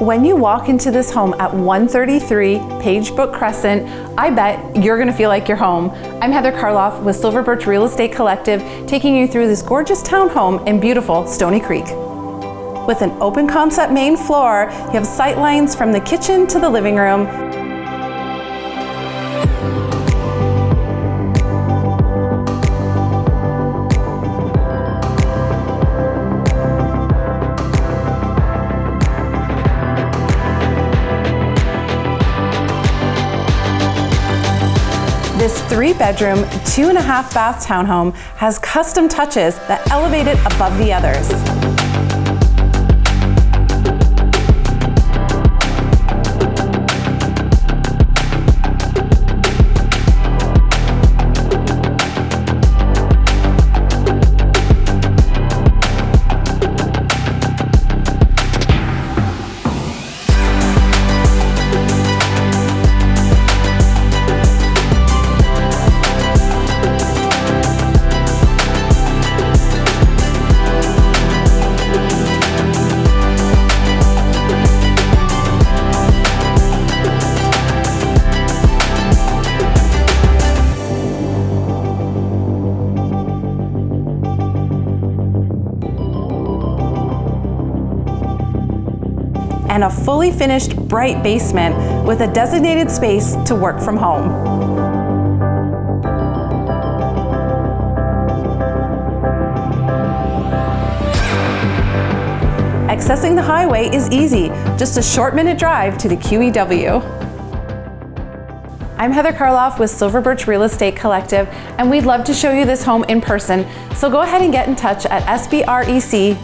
When you walk into this home at 133 Pagebrook Crescent, I bet you're gonna feel like you're home. I'm Heather Karloff with Silver Birch Real Estate Collective, taking you through this gorgeous townhome in beautiful Stoney Creek. With an open concept main floor, you have sight lines from the kitchen to the living room, This three bedroom, two and a half bath townhome has custom touches that elevate it above the others. And a fully finished bright basement with a designated space to work from home. Accessing the highway is easy, just a short minute drive to the QEW. I'm Heather Karloff with Silver Birch Real Estate Collective, and we'd love to show you this home in person, so go ahead and get in touch at sbrec.ca.